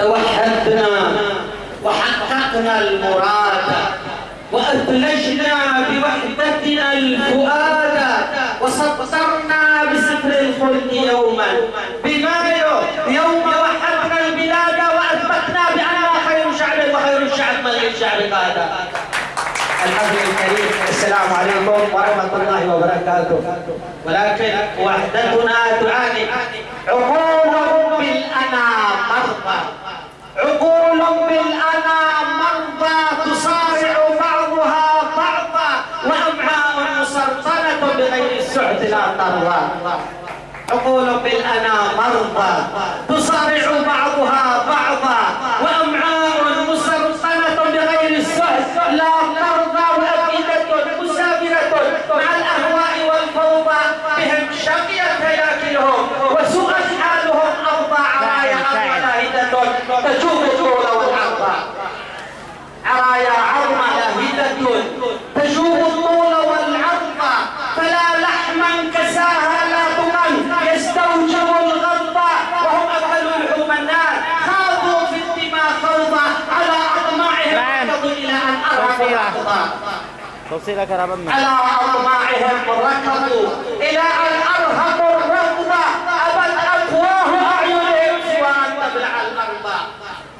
توحدنا وحققنا المراد وأثلجنا بوحدتنا الفؤاد وسطرنا بسفر الخلد يوما. بمايو يوم وحدنا البلاد وأثبتنا بأننا خير شعب وخير الشعب من غير شعب قادة الحفل الكريم السلام عليكم ورحمة الله وبركاته. ولكن وحدتنا تعاني عقول بالأنا مرضى عقول بالأنا مرضى تصارع بعضها بعضا وأمعاء مسرطنة بغير السعد لا ترضى. عقول بالأنا مرضى. تصارع بعضها بعضا. وأمعاء مسرطنة بغير السعد لا ترضى وأفئدة مسافرة مع الأهواء والفوضى. بهم شقيت هياكلهم وسوء حالهم أرضى عرايا لاهدة تجوب الطول والعرض عرايا عظمى لاهدة تجوب الطول الأقضاء توصيلك رب. على أطماعهم ركضوا إلى أن أرهقوا الركض. أبت أفواه أعينهم سوى أن تبلع الأرض.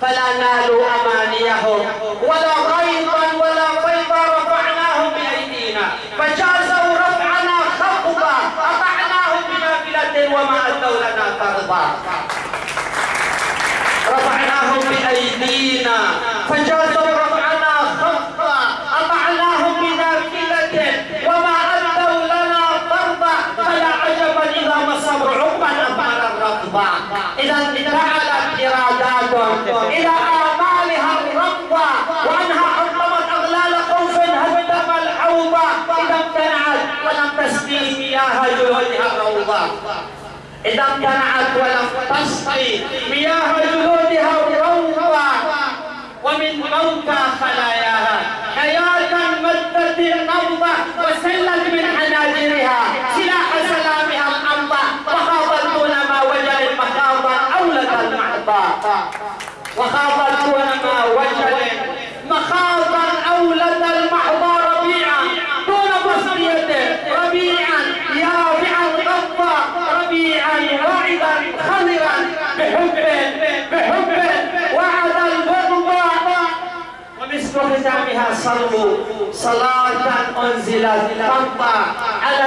فلا نالوا أمانيهم ولا غيظا ولا فيضا رفعناهم بأيدينا. فجازوا رفعنا خفضا أطعناهم بنافلة وما أتوا لنا ترضى رفعناهم بأيدينا فجازوا رفعنا خفضا أطعناهم بنافلة وما أدوا لنا فرضا فلا عجبا إذا ما الصبر عقبا أثمر الرفض إذا انتعلت إراداتهم إلى آمالها الرفض وأنها حطمت أغلال خوف هدم الحوض إذا امتنعت ولم تسقي مياه جهودها الروضة. إذا امتنعت ولم تسقي مياه جهودها الروضة. ومن موتى خلاياها حياة مدت النبضة وسلت دون ما وجل مخاضا أولد المحضة ربيعا. دون بصريته ربيعا. يافعا غضا ربيعا واعدا خضرا. بحب بحب. وعد البغض ومثل ختامها صلوا صلاة أنزلت فرضا على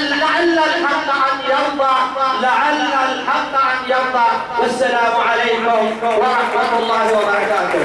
لعل الحق أن يرضى لعل الحق أن يرضى. والسلام عليكم ورحمة الله وبركاته.